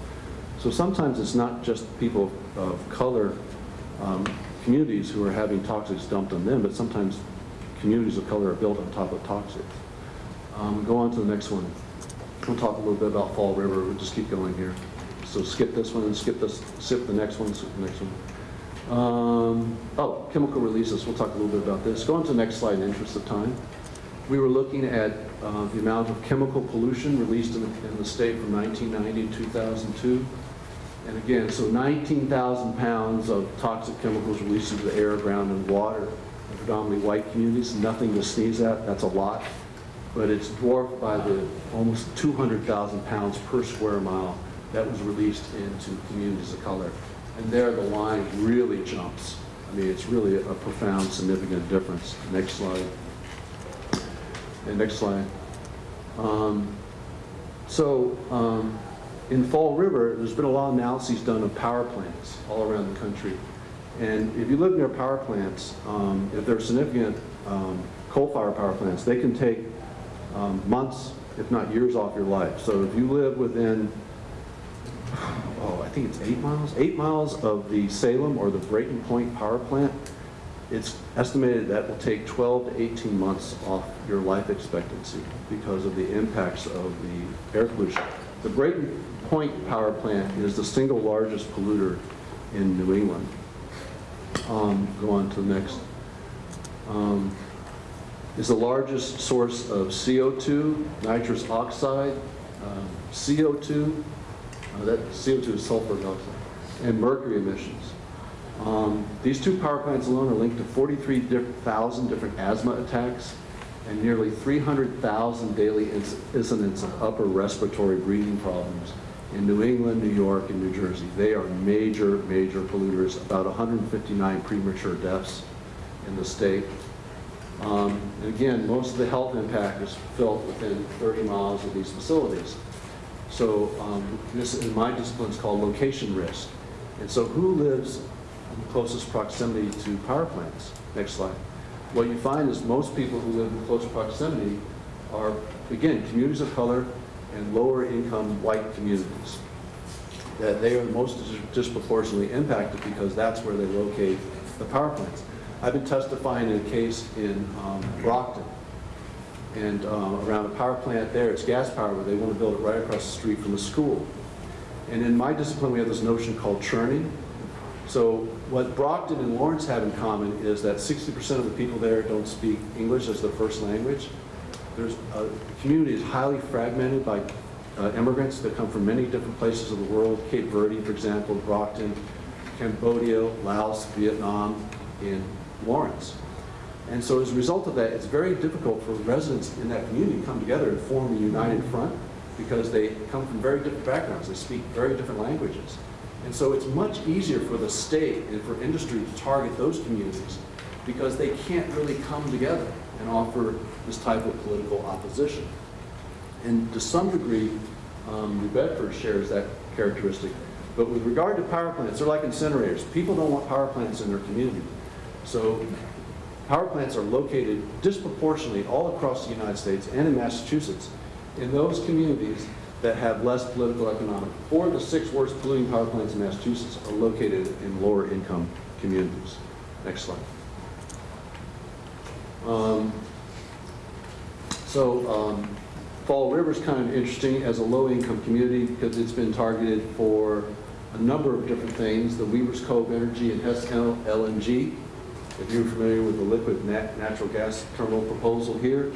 So sometimes it's not just people of color, um, communities who are having toxics dumped on them, but sometimes communities of color are built on top of toxics. Um, go on to the next one. We'll talk a little bit about Fall River. We'll just keep going here. So skip this one and skip this, the next one, skip the next one. Um, Oh, chemical releases, we'll talk a little bit about this. Go on to the next slide in interest of time. We were looking at uh, the amount of chemical pollution released in the, in the state from 1990 to 2002. And again, so 19,000 pounds of toxic chemicals released into the air, ground, and water, in predominantly white communities, nothing to sneeze at, that's a lot. But it's dwarfed by the almost 200,000 pounds per square mile that was released into communities of color. And there, the line really jumps. I mean, it's really a profound, significant difference. Next slide. And next slide. Um, So, um, in Fall River, there's been a lot of analyses done of power plants all around the country. And if you live near power plants, um, if they're significant um, coal-fired power plants, they can take um, months, if not years off your life. So if you live within, oh, I think it's eight miles, eight miles of the Salem or the Brayton Point power plant, it's estimated that will take 12 to 18 months off your life expectancy because of the impacts of the air pollution. The Brayton Point power plant is the single largest polluter in New England. Um, Go on to the next. Um, Is the largest source of CO2, nitrous oxide, um, CO2, uh, that CO2 is sulfur dioxide, and mercury emissions. Um, These two power plants alone are linked to 43,000 different asthma attacks and nearly 300,000 daily inc- incidents of upper respiratory breathing problems in New England, New York, and New Jersey. They are major, major polluters, about 159 premature deaths in the state. Um, And again, most of the health impact is felt within 30 miles of these facilities. So um, this, in my discipline, is called location risk. And so who lives in closest proximity to power plants? Next slide. What you find is most people who live in close proximity are, again, communities of color and lower income white communities. That they are most disproportionately impacted because that's where they locate the power plants. I've been testifying in a case in um, Brockton, and uh, around a power plant there, it's gas power, but they want to build it right across the street from a school. And in my discipline, we have this notion called churning. So what Brockton and Lawrence have in common is that 60% of the people there don't speak English as their first language. There's a community is highly fragmented by uh, immigrants that come from many different places of the world. Cape Verde, for example, Brockton, Cambodia, Laos, Vietnam, and Lawrence. And so as a result of that, it's very difficult for residents in that community to come together and form a united front because they come from very different backgrounds. They speak very different languages. And so it's much easier for the state and for industry to target those communities because they can't really come together and offer this type of political opposition. And to some degree, um, New Bedford shares that characteristic. But with regard to power plants, they're like incinerators. People don't want power plants in their community. So power plants are located disproportionately all across the United States and in Massachusetts in those communities that have less political economic. Four of the six worst polluting power plants in Massachusetts are located in lower income communities. Next slide. Um, So um, Fall is kind of interesting as a low-income community because it's been targeted for a number of different things, the Weaver's Cove Energy and Hess LNG. If you're familiar with the liquid nat- natural gas terminal proposal here,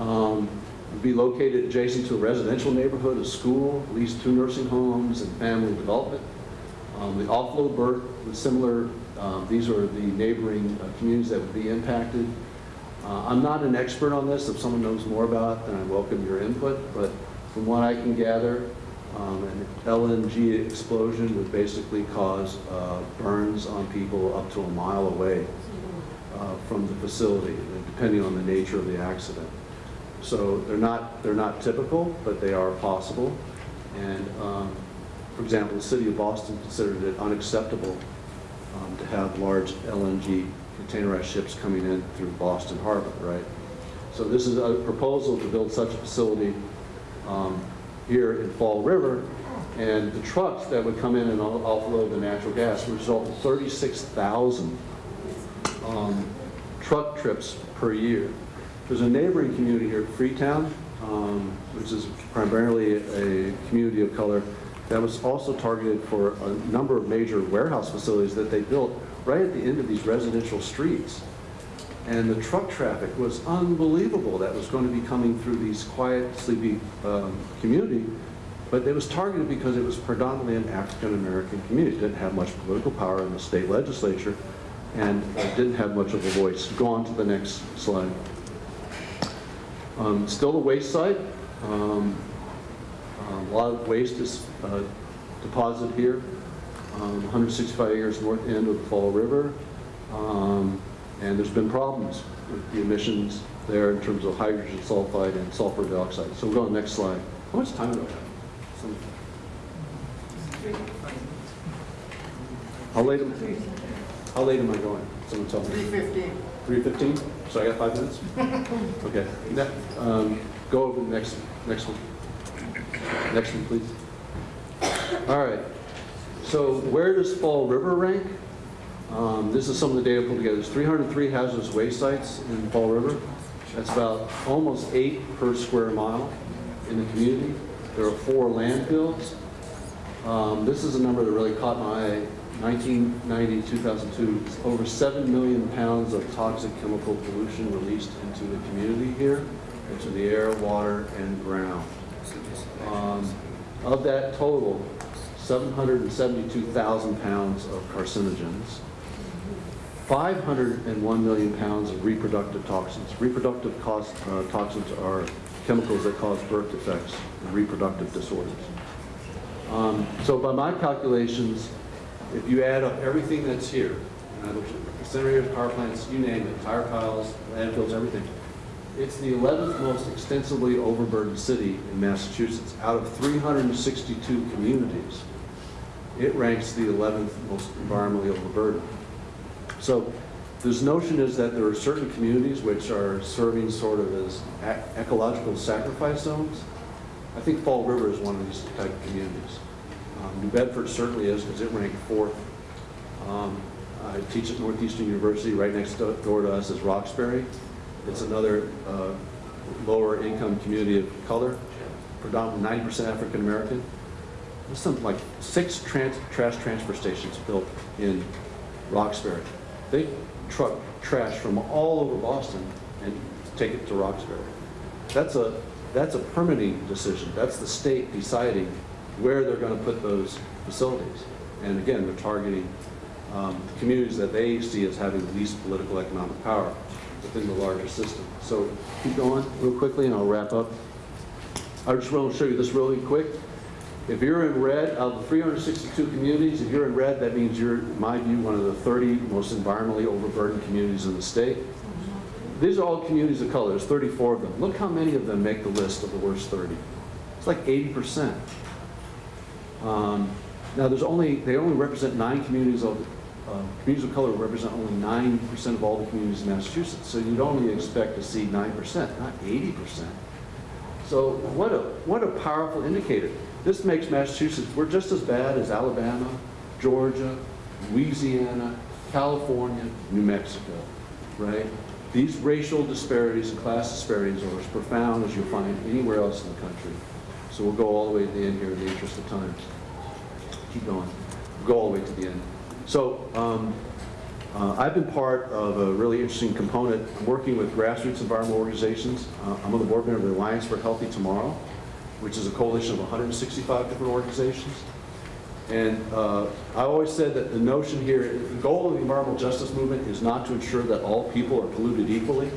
um, would be located adjacent to a residential neighborhood, a school, at least two nursing homes, and family development. Um, The offload berth was similar, um, these are the neighboring uh, communities that would be impacted. Uh, I'm not an expert on this, if someone knows more about it, then I welcome your input, but from what I can gather, um, an LNG explosion would basically cause uh, burns on people up to a mile away uh, from the facility, depending on the nature of the accident. So they're not, they're not typical, but they are possible. And, um, for example, the city of Boston considered it unacceptable um, to have large LNG containerized ships coming in through Boston Harbor, right? So this is a proposal to build such a facility um, here in Fall River, and the trucks that would come in and offload the natural gas would result in 36,000 um, truck trips per year. There's a neighboring community here, Freetown, um, which is primarily a community of color, that was also targeted for a number of major warehouse facilities that they built right at the end of these residential streets. And the truck traffic was unbelievable that was going to be coming through these quiet, sleepy um, community. But it was targeted because it was predominantly an African-American community. It didn't have much political power in the state legislature and didn't have much of a voice. Go on to the next slide. Um, Still a waste site. Um, A lot of waste is uh, deposited here, um, 165 acres north end of the Fall River. Um, And there's been problems with the emissions there in terms of hydrogen sulfide and sulfur dioxide. So we'll go on the next slide. How much time do I have? Some- How late am, how late am I going? Someone tell me. Three fifteen. 3:15? So I got five minutes? *laughs* Okay. Um, Go over the next, next one. Next one, please. All right. So where does Fall River rank? Um, This is some of the data pulled together. There's 303 hazardous waste sites in Fall River. That's about almost eight per square mile in the community. There are four landfills. Um, This is a number that really caught my eye. 1990, 2002, it's over 7 million pounds of toxic chemical pollution released into the community here, into the air, water, and ground. Um, Of that total, 772,000 pounds of carcinogens, 501 million pounds of reproductive toxins. Reproductive uh, toxins are chemicals that cause birth defects and reproductive disorders. Um, So by my calculations, if you add up everything that's here, and I looked at incinerators, power plants, you name it, tire piles, landfills, everything, it's the 11th most extensively overburdened city in Massachusetts. Out of 362 communities, it ranks the 11th most environmentally overburdened. So this notion is that there are certain communities which are serving sort of as ecological sacrifice zones. I think Fall River is one of these type of communities. Um, New Bedford certainly is because it ranked fourth. Um, I teach at Northeastern University, right next do- door to us is Roxbury. It's another uh, lower income community of color, predominantly 90% African American. There's some like six trans- trash transfer stations built in Roxbury. They truck trash from all over Boston and take it to Roxbury. That's a, that's a permitting decision. That's the state deciding where they're going to put those facilities. And again, they're targeting um, communities that they see as having the least political economic power within the larger system. So keep going real quickly and I'll wrap up. I just want to show you this really quick. If you're in red, of the 362 communities, if you're in red, that means you're, in my view, one of the 30 most environmentally overburdened communities in the state. These are all communities of color, there's 34 of them. Look how many of them make the list of the worst 30. It's like 80%. Um, Now, there's only, they only represent nine communities of, uh, communities of color represent only 9% of all the communities in Massachusetts. So you'd only expect to see 9%, not 80%. So what a, what a powerful indicator. This makes Massachusetts, we're just as bad as Alabama, Georgia, Louisiana, California, New Mexico, right? These racial disparities and class disparities are as profound as you'll find anywhere else in the country. So we'll go all the way to the end here in the interest of time. Keep going. We'll go all the way to the end. So um, uh, I've been part of a really interesting component, working with grassroots environmental organizations. Uh, I'm on the board member of the Alliance for Healthy Tomorrow, which is a coalition of 165 different organizations. And uh, I always said that the notion here, the goal of the environmental justice movement is not to ensure that all people are polluted equally.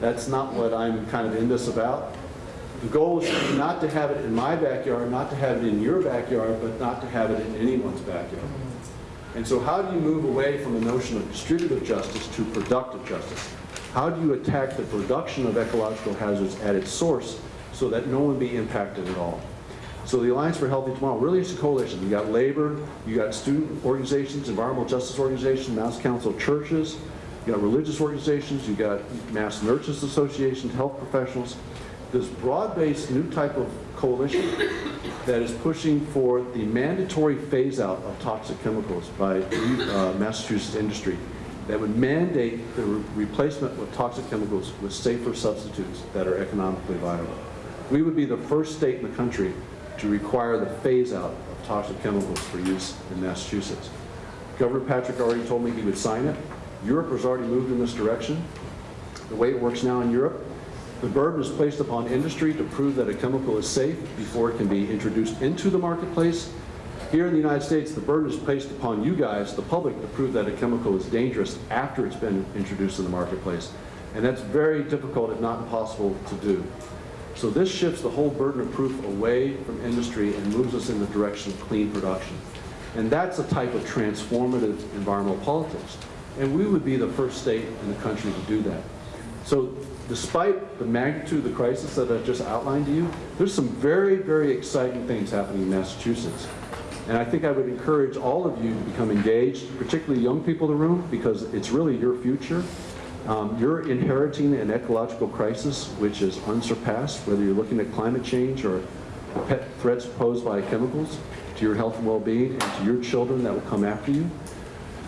That's not what I'm kind of in this about. The goal is not to have it in my backyard, not to have it in your backyard, but not to have it in anyone's backyard. And so how do you move away from the notion of distributive justice to productive justice? How do you attack the production of ecological hazards at its source so that no one be impacted at all? So the Alliance for Healthy Tomorrow really is a coalition. You got labor, you got student organizations, environmental justice organizations, Mass Council Churches, you got religious organizations, you got Mass Nurses Association, health professionals. This broad-based new type of coalition that is pushing for the mandatory phase-out of toxic chemicals by uh, Massachusetts industry that would mandate the re- replacement of toxic chemicals with safer substitutes that are economically viable. We would be the first state in the country to require the phase-out of toxic chemicals for use in Massachusetts. Governor Patrick already told me he would sign it. Europe has already moved in this direction. The way it works now in Europe, the burden is placed upon industry to prove that a chemical is safe before it can be introduced into the marketplace. Here in the United States, the burden is placed upon you guys, the public, to prove that a chemical is dangerous after it's been introduced in the marketplace. And that's very difficult, if not impossible, to do. So this shifts the whole burden of proof away from industry and moves us in the direction of clean production. And that's a type of transformative environmental politics. And we would be the first state in the country to do that. So despite the magnitude of the crisis that I just outlined to you, there's some very, very exciting things happening in Massachusetts. And I think I would encourage all of you to become engaged, particularly young people in the room, because it's really your future. Um, you're inheriting an ecological crisis which is unsurpassed, whether you're looking at climate change or threats posed by chemicals to your health and well-being and to your children that will come after you.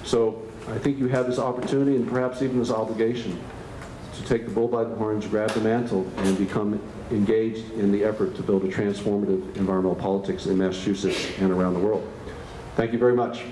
So I think you have this opportunity and perhaps even this obligation to take the bull by the horns, grab the mantle, and become engaged in the effort to build a transformative environmental politics in Massachusetts and around the world. Thank you very much.